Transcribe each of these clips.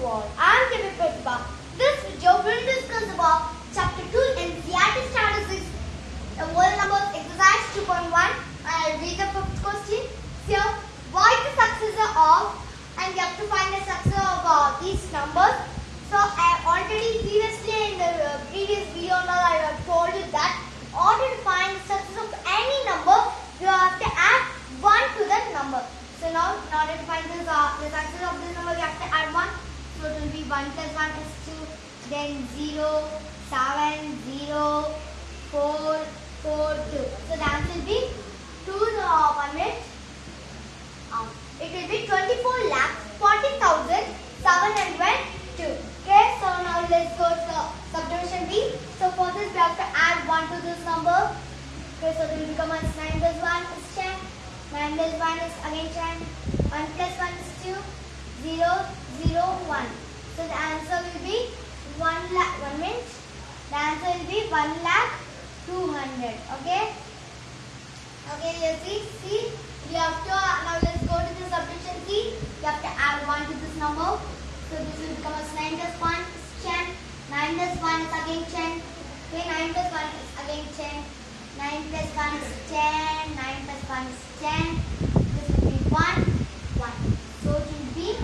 to all. I am Kevin Pratibha. This video will discuss about Chapter 2 in NCERT Statistics, the whole numbers exercise 2.1. I will read the fifth question. Here, what is the successor of and we have to find the successor of uh, these numbers. So I have already previously in the uh, previous video now I have told you that in order to find the successor of any number, you have to add 1 to that number. So now in order to find this, uh, the successor of this number, we have to add 1. So it will be 1 plus 1 is 2, then 0, 7, 0, 4, 4, 2. So answer will be 2 uh, 1 minute. Um, it will be 24 lakhs 40,702. Okay, so now let's go to subdivision B. So for this we have to add 1 to this number. Okay, so it will become as 9 plus 1 is 10. 9 plus 1 is again 10. 1 plus 1 is 2. 0, 0, 1. So the answer will be 1 lakh, 1 minute. The answer will be 1 lakh 200. Okay. Okay, you see, see, we have to, uh, now let's go to the subtraction key. You have to add 1 to this number. So this will become as 9 plus 1 is 10. 9 plus 1 is again 10. Okay, 9 plus 1 is again 10. 9 plus 1 is 10. 9 plus 1 is 10. This will be 1, 1. So it will be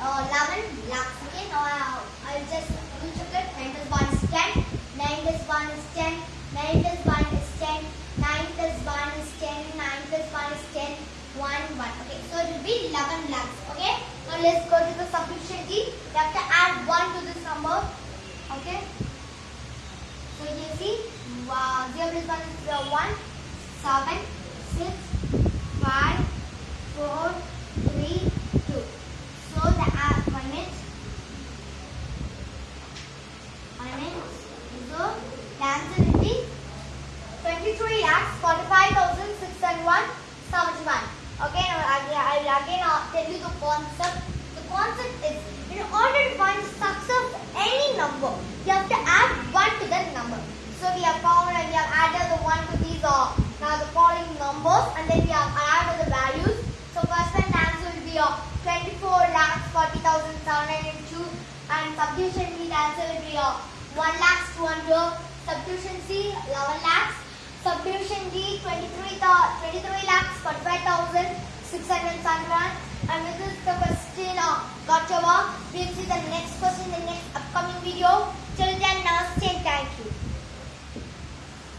uh, 11 lakhs. Okay, now I'll, I'll just recheck it. 9 plus 1 is 10. 9 plus 1 is 10. 9 plus 1 is 10. 9 plus 1 is 10. 9 plus 1 is 10. 1, 1. Okay, so it will be 11 lakhs. Okay, now let's go to the D. You have to add 1 to this number. Okay, so you see, wow, 0 plus 1 is uh, 1, 7, 6, 5, 4, 3, 2. So the add 1 minute. 1 minute. So the answer will be 23 lakhs 45,601 71. Okay, now I, I will again uh, tell you the concept. The concept is in order to find the success of any number, you have to add 1 to that number. So we have found and we have added the 1 to these uh, now the following numbers and then we have added the values. So first one answer will be uh, 24 lakhs 40,702 and subdivision B the answer will be uh, 1 lakhs 200. Subdivision C 11 lakhs. Subdivision D 23, thou- 23 lakhs 45,671 and this the question got over. We'll see the next question in the next upcoming video.